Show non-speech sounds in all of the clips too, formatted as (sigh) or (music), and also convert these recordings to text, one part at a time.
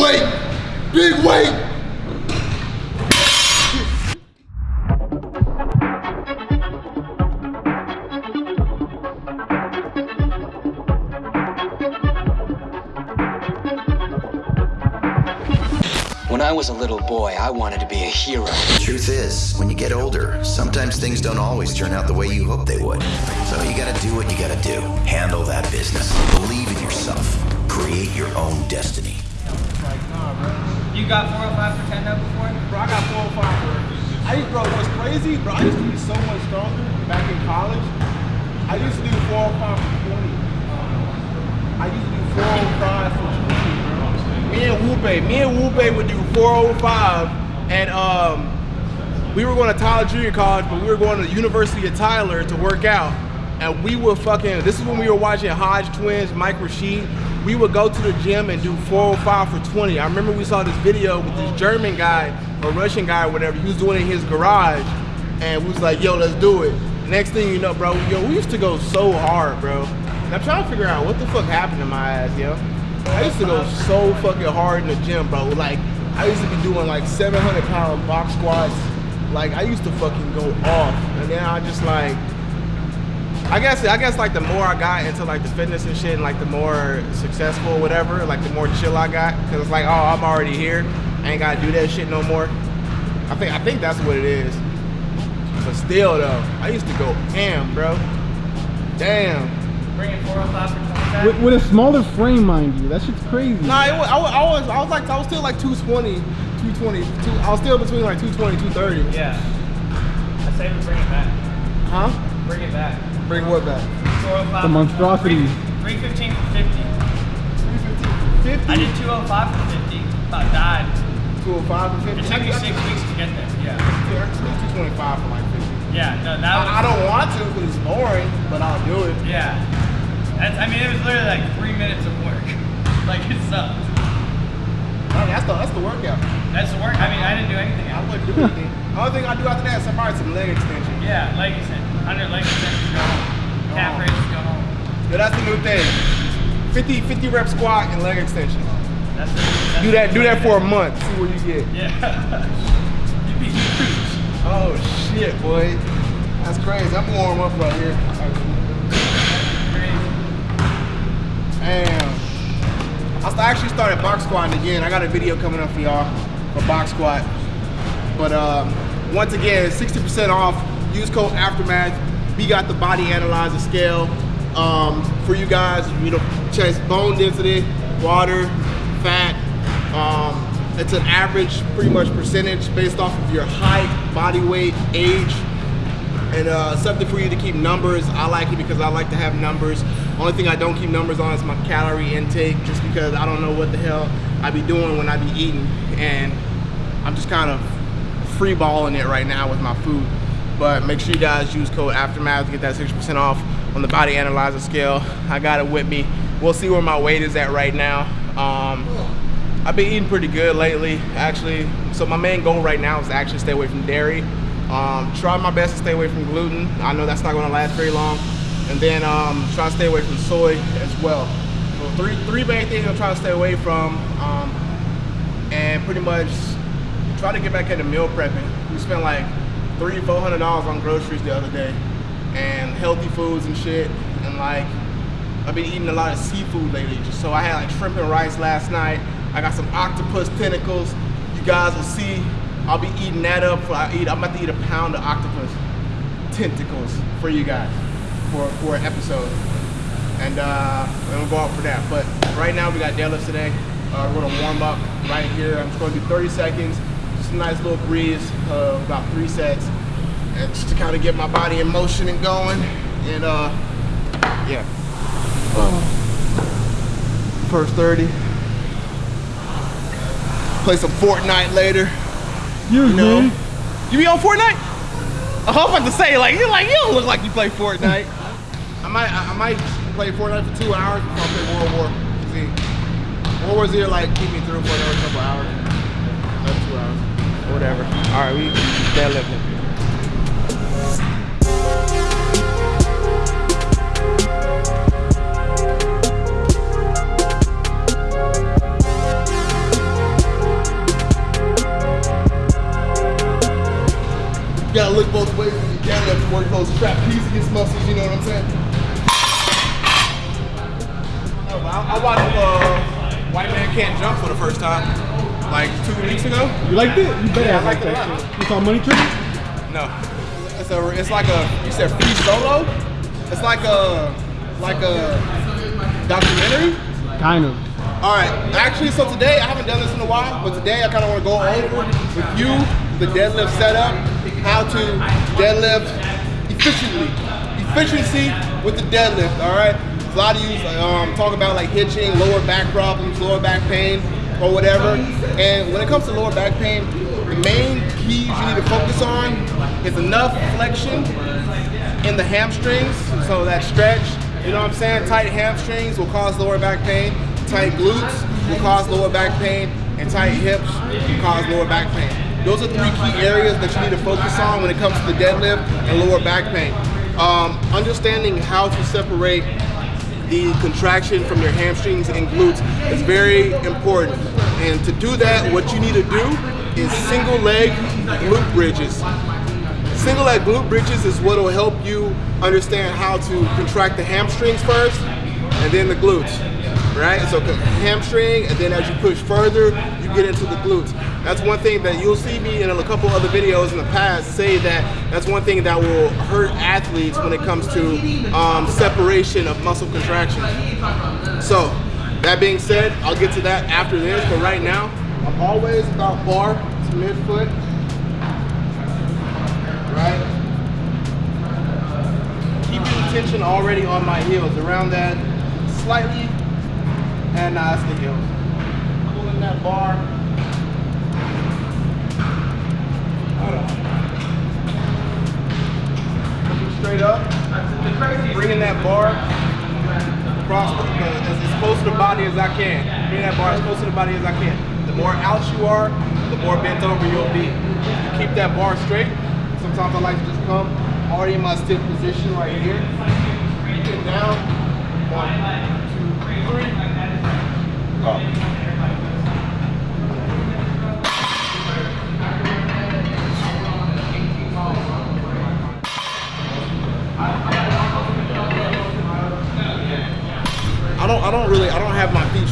weight. Big weight. When I was a little boy, I wanted to be a hero. The Truth is, when you get older, sometimes things don't always turn out the way you hope they would. So you gotta do what you gotta do. Handle that business. Believe in yourself. Create your own destiny. You got 405 for 10 though before? Bro, I got 405 bro. I used, bro, what's crazy, bro, I used to be so much stronger back in college. I used to do 405 for 20. I used to do 405 for 20, bro. Me and Whoope, me and Whoope would do 405 and um, we were going to Tyler Junior College, but we were going to the University of Tyler to work out. And we were fucking, this is when we were watching Hodge Twins, Mike Rashid. We would go to the gym and do 405 for 20. I remember we saw this video with this German guy or Russian guy or whatever. He was doing it in his garage. And we was like, yo, let's do it. Next thing you know, bro, yo, we used to go so hard, bro. And I'm trying to figure out what the fuck happened to my ass, yo. I used to go so fucking hard in the gym, bro. Like, I used to be doing like 700 pound box squats. Like, I used to fucking go off. And then I just like, I guess I guess like the more I got into like the fitness and shit, and like the more successful, or whatever, like the more chill I got, cause it's like, oh, I'm already here, I ain't gotta do that shit no more. I think I think that's what it is. But still though, I used to go ham, bro. Damn. Bringing 405 for 25? With, with a smaller frame, mind you. That shit's crazy. Nah, it was, I, was, I was I was like I was still like 220, 220. Two, I was still between like 220, 230. Yeah. I say we bring it back. Huh? Bring it back. Bring what back? Oh the monstrosity. 315 for 50. 50? I did 205 for 50. About died. 205 for 50. It took me six weeks to get there. Yeah. Yeah, I can do 225 for like 50. Yeah, no, that was. I, I don't want to because it's boring, but I'll do it. Yeah. That's, I mean, it was literally like three minutes of work. (laughs) like, it sucked. No, that's the that's the workout. That's the work. I mean, I didn't do anything I wouldn't do anything. the only thing I do after that is probably some leg extension. Yeah, like you said, 100 leg extensions, go home. Calf raises, go home. Yeah, that's the new thing. 50, 50 rep squat and leg extension. That's that's Do that do that for a month. See what you get. Yeah. (laughs) You'd be huge. Oh shit, boy. That's crazy. I'm gonna warm up right here. Damn. I actually started box squatting again. I got a video coming up for y'all for box squat. But um, once again, 60% off. Use code Aftermath. We got the body analyzer scale um, for you guys. You know, chest bone density, water, fat. Um, it's an average, pretty much percentage based off of your height, body weight, age, and uh, something for you to keep numbers. I like it because I like to have numbers. Only thing I don't keep numbers on is my calorie intake, just because I don't know what the hell I be doing when I be eating, and I'm just kind of free balling it right now with my food. But make sure you guys use code Aftermath to get that 60% off on the body analyzer scale. I got it with me. We'll see where my weight is at right now. Um, I've been eating pretty good lately, actually. So my main goal right now is to actually stay away from dairy. Um, try my best to stay away from gluten. I know that's not gonna last very long. And then um, try to stay away from soy as well. So three, three main things I'm trying to stay away from. Um, and pretty much try to get back into meal prepping. We spent like three, four hundred dollars on groceries the other day, and healthy foods and shit. And like, I've been eating a lot of seafood lately. So I had like shrimp and rice last night. I got some octopus tentacles. You guys will see. I'll be eating that up. For I eat. I'm about to eat a pound of octopus tentacles for you guys for for an episode. And uh, we're gonna go out for that. But right now we got deadlifts today. Uh, we're gonna warm up right here. I'm just gonna do 30 seconds, just a nice little breeze, uh, about three sets, and just to kind of get my body in motion and going. And uh, yeah. First 30. Play some Fortnite later. Excuse You know. me. You be on Fortnite? I hope I to say like you like you don't look like you play Fortnite. I might I, I might play Fortnite for two hours before I play World War Z. World War Z like keep me through for another couple hours. Another two hours whatever. All right, we stay living. You gotta look both ways when you get up to work those trapezius muscles, you know what I'm saying? Oh, I, I watched uh, White Man Can't Jump for the first time like two weeks ago. You liked it? You better Yeah, I have liked it a that lot. You saw Money Tree? No, it's a, it's like a, you said free solo? It's like a, like a documentary? Kind of. All right, actually, so today, I haven't done this in a while, but today I kind of want to go over with you the deadlift setup, how to deadlift efficiently. Efficiency with the deadlift, all right? A lot of you um, talk about like hitching, lower back problems, lower back pain, or whatever. And when it comes to lower back pain, the main keys you need to focus on is enough flexion in the hamstrings, so that stretch, you know what I'm saying? Tight hamstrings will cause lower back pain, tight glutes will cause lower back pain, and tight hips will cause lower back pain. Those are three key areas that you need to focus on when it comes to the deadlift and lower back pain. Um, understanding how to separate the contraction from your hamstrings and glutes is very important. And to do that, what you need to do is single leg glute bridges. Single leg glute bridges is what will help you understand how to contract the hamstrings first and then the glutes, right? So hamstring and then as you push further, you get into the glutes. That's one thing that you'll see me in a couple other videos in the past say that that's one thing that will hurt athletes when it comes to um, separation of muscle contraction. So that being said, I'll get to that after this, but right now, I'm always about bar to midfoot right? Keeping tension already on my heels, around that slightly, and it's the heels. Pulling that bar. Bringing that bar across the, as, as close to the body as I can. Bring that bar as close to the body as I can. The more out you are, the more bent over you'll be. You keep that bar straight. Sometimes I like to just come already in my stiff position right here. Get down. One, two, three. Go.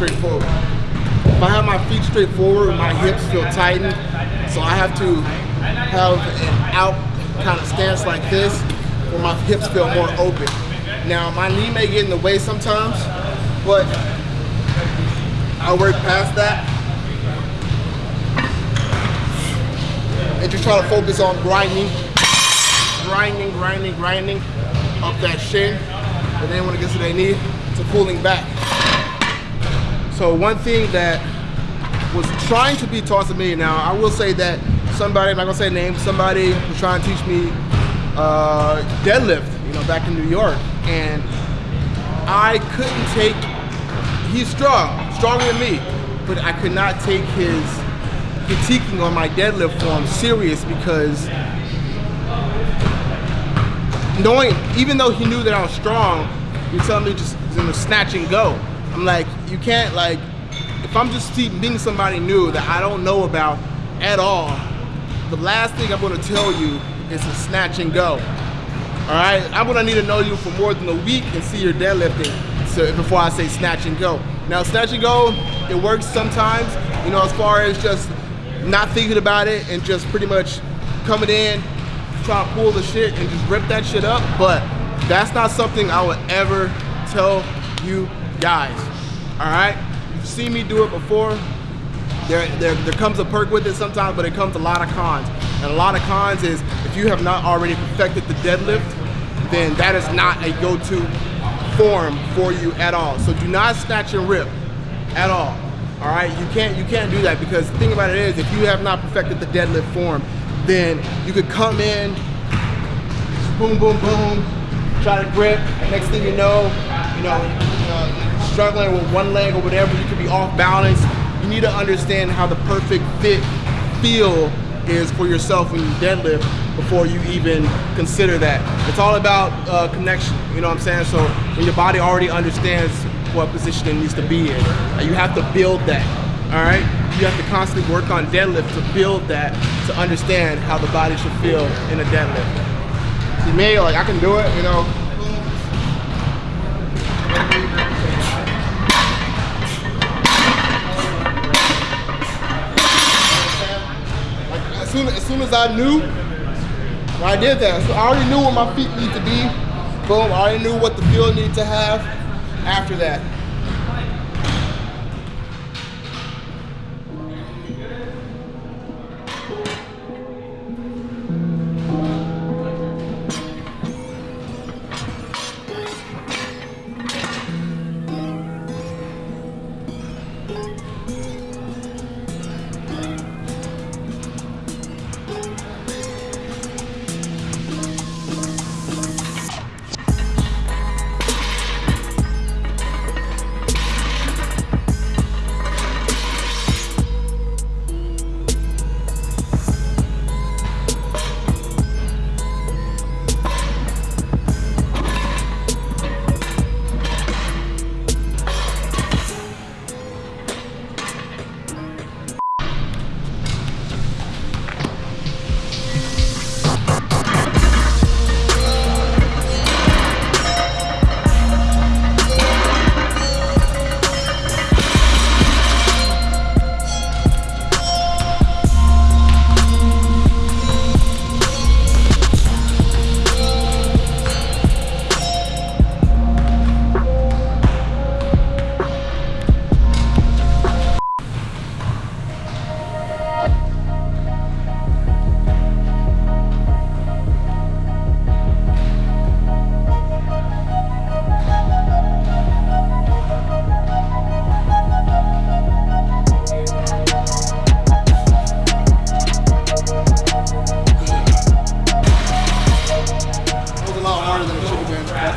Straight forward. If I have my feet straight forward, my hips feel tightened. So I have to have an out kind of stance like this where my hips feel more open. Now my knee may get in the way sometimes, but I work past that. And just try to focus on grinding, grinding, grinding, grinding up that shin. And then when it gets to their knee, to pulling back. So one thing that was trying to be taught to me now, I will say that somebody, I'm not gonna say name, somebody was trying to teach me uh, deadlift, you know, back in New York. And I couldn't take, he's strong, stronger than me, but I could not take his critiquing on my deadlift form serious because knowing, even though he knew that I was strong, you're telling me just you snatch and go. I'm like, you can't like, if I'm just meeting somebody new that I don't know about at all, the last thing I'm gonna tell you is to snatch and go. All right, I'm gonna need to know you for more than a week and see your deadlifting so before I say snatch and go. Now, snatch and go, it works sometimes, you know, as far as just not thinking about it and just pretty much coming in, trying to pull the shit and just rip that shit up, but that's not something I would ever tell you guys, all right? You've seen me do it before. There, there, there comes a perk with it sometimes, but it comes a lot of cons. And a lot of cons is if you have not already perfected the deadlift, then that is not a go-to form for you at all. So do not snatch and rip at all. All right, you can't you can't do that because the thing about it is if you have not perfected the deadlift form, then you could come in, boom, boom, boom, try to grip. Next thing you know, you know, struggling with one leg or whatever, you could be off balance. You need to understand how the perfect fit feel is for yourself when you deadlift before you even consider that. It's all about uh, connection, you know what I'm saying? So when your body already understands what position it needs to be in, you have to build that, all right? You have to constantly work on deadlift to build that, to understand how the body should feel in a deadlift. To me, like I can do it, you know. Soon as soon as I knew I did that, so I already knew where my feet need to be. Boom, I already knew what the feel needed to have after that.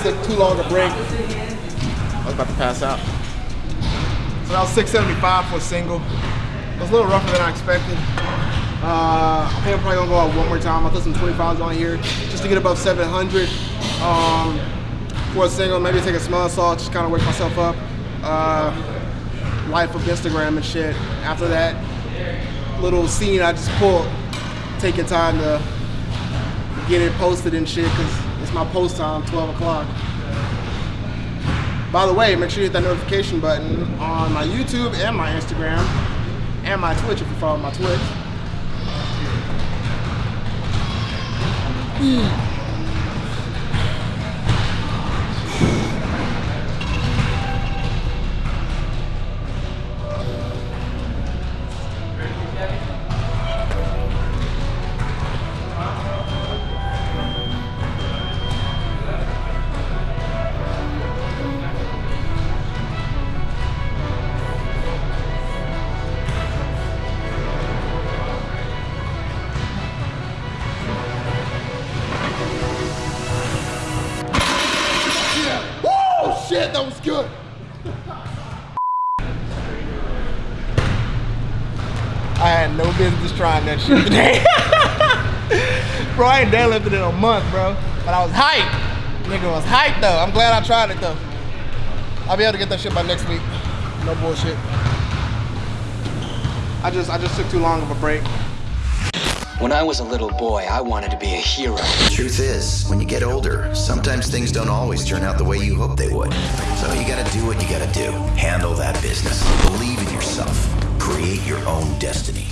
Took too long to break. I was about to pass out. So that was 675 for a single. It was a little rougher than I expected. Uh, I think I'm probably gonna go out one more time. I'll put some 25s on here just to get above 700 um, for a single. Maybe take a small assault, just kind of wake myself up. Uh, life of Instagram and shit. After that little scene I just pulled, taking time to get it posted and shit because my post time, 12 o'clock. By the way, make sure you hit that notification button on my YouTube and my Instagram and my Twitch if you follow my Twitch. Shit, that was good. I had no business trying that shit today. (laughs) bro, I ain't deadlifted in a month, bro. But I was hyped. Nigga was hyped though. I'm glad I tried it though. I'll be able to get that shit by next week. No bullshit. I just I just took too long of a break. When I was a little boy, I wanted to be a hero. The Truth is, when you get older, sometimes things don't always turn out the way you hope they would. So you gotta do what you gotta do. Handle that business. Believe in yourself. Create your own destiny.